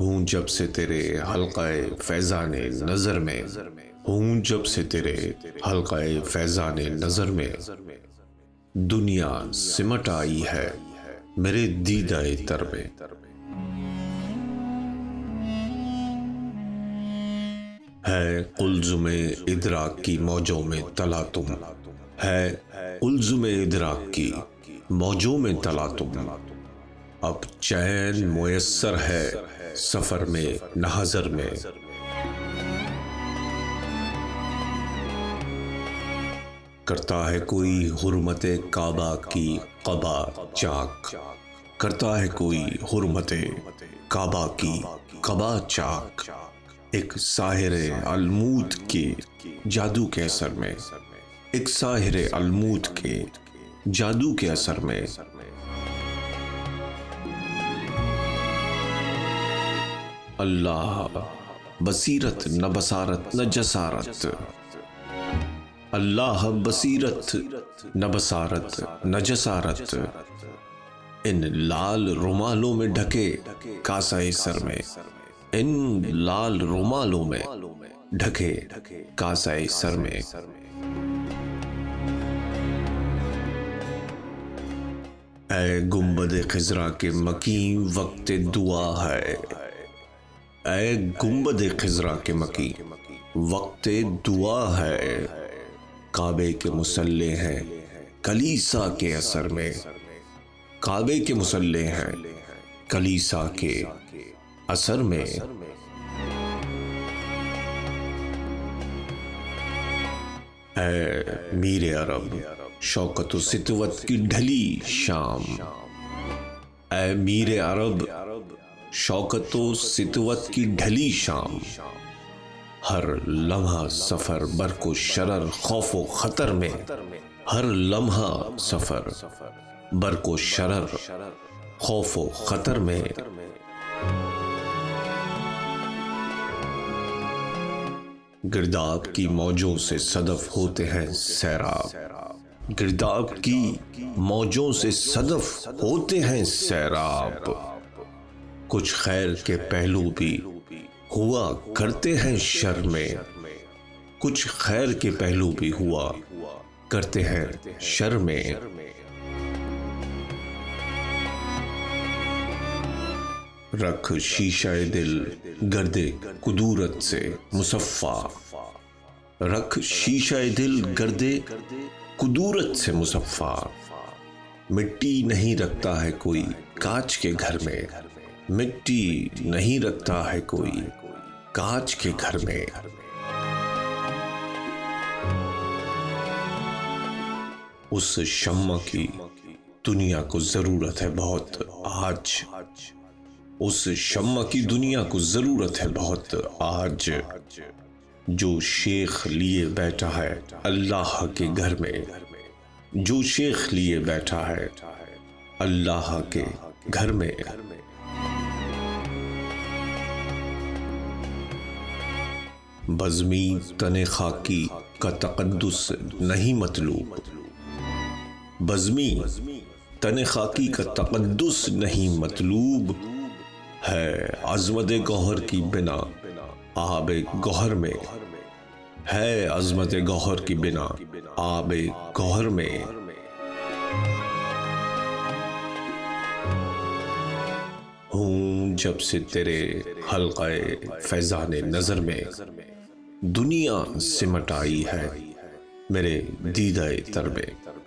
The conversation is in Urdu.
ہوں جب سے تیرے حلقہ فیضان نظر میں، ہوں جب سے تیرے حلقہ فیضان نظر میں۔ دنیا سمٹ آئی ہے میرے دیدہ تر میں۔ ہے قلزم ادراک کی موجوں میں تلا تم۔ ہے قلزم ادراک کی موجوں میں تلا تم۔ اب چین میسر ہے سفر میں نہذر میں۔ کرتا ہے کوئی حرمت کعبہ کی قبا چاک۔ کرتا ہے کوئی حرمت کعبہ کی قبا چاک۔ ایک ساحر الموت کے جادو کے اثر میں۔ ایک ساحر الموت کے جادو کے اثر میں۔ اللہ، بصیرت نہ بصارت نہ جسارت۔ اللہ بصیرت نہ بصارت نہ جسارت۔ ان لال رومالوں میں ڈھکے کاسا سر میں۔ ان لال رومالوں میں ڈھکے کاسا سر میں۔ اے گنبد خزرہ کے مکین وقت دعا ہے۔ اے گنبد خزرہ کے مکین وقت دعا ہے۔ کعبے کے مسلح ہیں، کلیسا کے اثر میں۔ کعبے کے مسلح ہیں، کلیسا کے اثر میں۔ اے میر عرب، شوکت و ستوت کی ڈھلی شام۔ اے میر عرب شوکت و ستوت کی ڈھلی شام۔ ہر لمحہ سفر برق و شرر، خوف و خطر میں۔ ہر لمحہ سفر برق و شرر، خوف و خطر میں۔ گرداب کی موجوں سے صدف ہوتے ہیں سیراب۔ گرداب کی موجوں سے صدف ہوتے ہیں سیراب۔ کچھ خیر کے پہلو بھی ہوا کرتے ہیں شر میں۔ کچھ خیر کے پہلو بھی ہوا کرتے ہیں شر میں۔ رکھ شیشہ دل گردے قدورت سے مصفہ۔ رکھ شیشہ دل گردے قدورت سے مصفہ۔ مٹی نہیں رکھتا ہے کوئی کاچ کے گھر میں۔ مٹی نہیں رکھتا ہے کوئی کاچ کے گھر میں۔ اس شمع کی دنیا کو ضرورت ہے بہت، آج۔ اس شمع کی دنیا کو ضرورت ہے بہت، آج۔ جو شیخ لیے بیٹھا ہے اللہ کے گھر میں۔ جو شیخ لیے بیٹھا ہے اللہ کے گھر میں۔ بزمی تن خاکی کا تقدس نہیں مطلوب۔ بزمی تن خاکی کا تقدس نہیں مطلوب ہے عظمت گوہر کی بنا آب گوہر میں۔ ہے عظمت گوہر کی بنا آب گوہر میں۔ ہوں جب سے تیرے حلقہ فیضان نظر میں۔ دنیا سمٹ آئی ہے میرے دیدہ تربے۔